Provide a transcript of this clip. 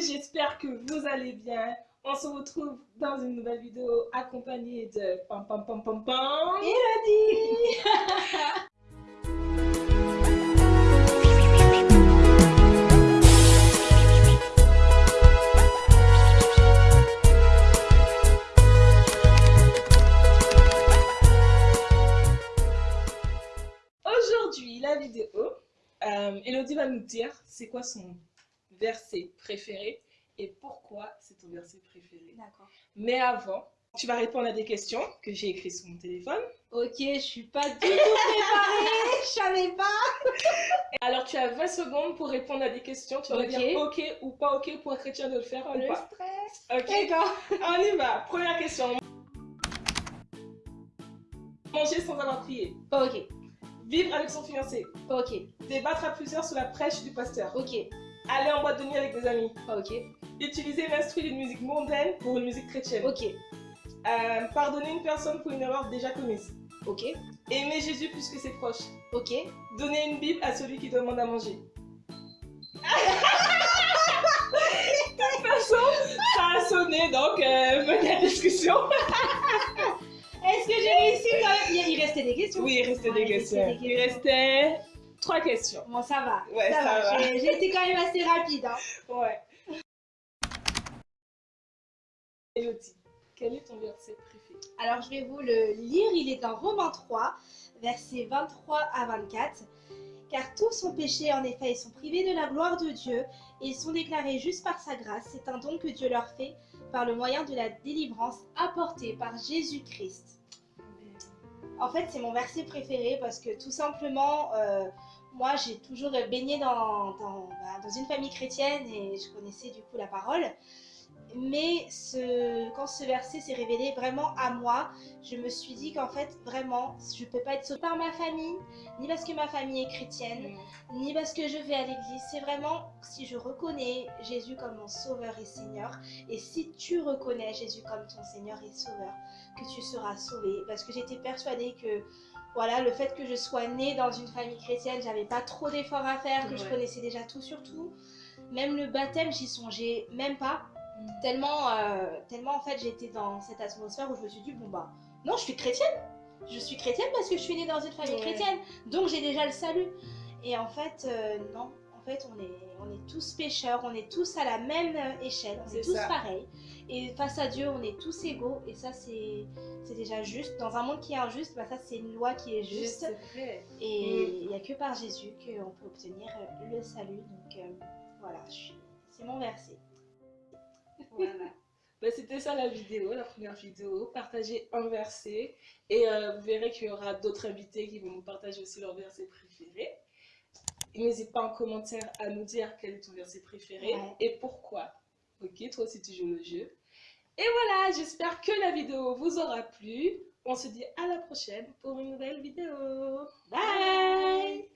J'espère que vous allez bien. On se retrouve dans une nouvelle vidéo accompagnée de pam pam pam pam pam. Elodie Aujourd'hui, la vidéo, euh, Elodie va nous dire c'est quoi son verset préféré et pourquoi c'est ton verset préféré. D'accord. Mais avant, tu vas répondre à des questions que j'ai écrites sur mon téléphone. Ok, je suis pas du tout préparée, je savais pas. Alors tu as 20 secondes pour répondre à des questions. Tu vas me Ok. dire ok ou pas ok pour un chrétien de le faire ou Le pas. stress. Ok, D'accord. on y va. Première question. Manger sans avoir prié. Ok, Vivre avec son fiancé. ok, Débattre à plusieurs sur la prêche du pasteur. ok, Aller en boîte de nuit avec des amis. ok, Utiliser l'instru d'une musique mondaine pour une musique chrétienne. ok, Euh, pardonner une personne pour une erreur déjà commise. ok, Aimer Jésus plus que ses proches. ok. Donner une Bible à celui qui demande à manger. De toute façon, ça a sonné, donc euh, venez à la discussion. Est-ce que j'ai réussi quand même il, restait des questions Oui, il restait des il questions. des Il restait trois questions. Bon, ça va. Ouais, ça va. J'ai été quand même assez rapide. Hein. Ouais. Elodie, quel est ton verset préféré? Alors, je vais vous le lire. Il est dans Romains 3, versets 23 à 24. Car tous sont péchés, en effet, ils sont privés de la gloire de Dieu et ils sont déclarés justes par sa grâce. C'est un don que Dieu leur fait par le moyen de la délivrance apportée par Jésus-Christ. En fait, c'est mon verset préféré parce que tout simplement, euh, moi, j'ai toujours baigné bah, dans une famille chrétienne et je connaissais du coup la parole. Mais ce, quand ce verset s'est révélé vraiment à moi, je me suis dit qu'en fait, vraiment, je ne peux pas être sauvée par ma famille, ni parce que ma famille est chrétienne, ni parce que je vais à l'église. C'est vraiment si je reconnais Jésus comme mon sauveur et Seigneur, et si tu reconnais Jésus comme ton Seigneur et sauveur, que tu seras sauvé. Parce que j'étais persuadée que voilà, le fait que je sois née dans une famille chrétienne, j'avais pas trop d'efforts à faire, que je connaissais déjà tout sur tout. Même le baptême, j'y songeais même pas. Tellement, euh, tellement en fait j'étais dans cette atmosphère où je me suis dit bon bah non je suis chrétienne, je suis chrétienne parce que je suis née dans une famille Ouais. chrétienne, donc j'ai déjà le salut. Et en fait euh, non, en fait on est, on est tous pécheurs, on est tous à la même euh, échelle, on est tous ça. pareils. Et face à Dieu on est tous égaux et ça c'est déjà juste. Dans un monde qui est injuste, bah, ça c'est une loi qui est juste. vrai. Et il n'y a que par Jésus qu'on peut obtenir le salut. Donc euh, voilà, c'est mon verset. Voilà. Ben, C'était ça la vidéo, la première vidéo. Partagez un verset et euh, vous verrez qu'il y aura d'autres invités qui vont nous partager aussi leur verset préféré. N'hésite pas en commentaire à nous dire quel est ton verset préféré Ouais. et pourquoi. Ok, toi aussi tu joues le jeu. Et voilà, j'espère que la vidéo vous aura plu. On se dit à la prochaine pour une nouvelle vidéo. Bye